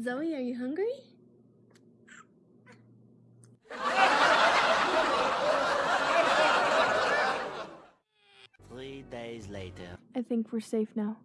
Zoe, are you hungry? Three days later. I think we're safe now.